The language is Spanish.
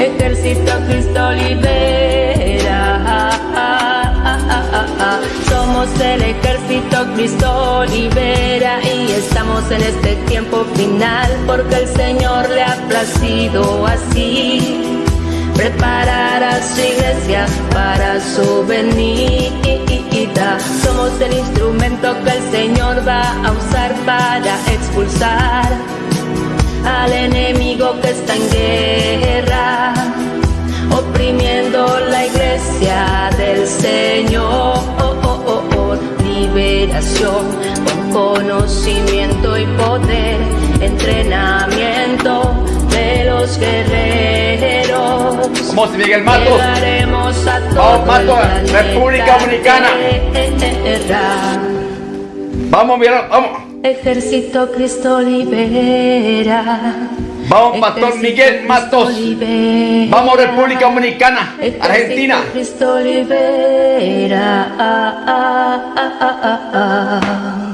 ejército Cristo libera. Somos el ejército Cristo libera y estamos en este tiempo final porque el Señor le ha placido así preparar a su iglesia para su venida. Somos el instrumento que el Señor va a usar para expulsar al enemigo que está en guerra, oprimiendo la iglesia del Señor. Liberación con conocimiento y poder, entrenamiento de los guerreros. Vamos, Miguel Matos. Llegaremos a Vamos, Matos, República Dominicana. Vamos, Miguel, vamos. Ejército Cristo libera. Vamos, Pastor Ejército Miguel Matos. Vamos, República Dominicana, Ejército Argentina. Cristo libera.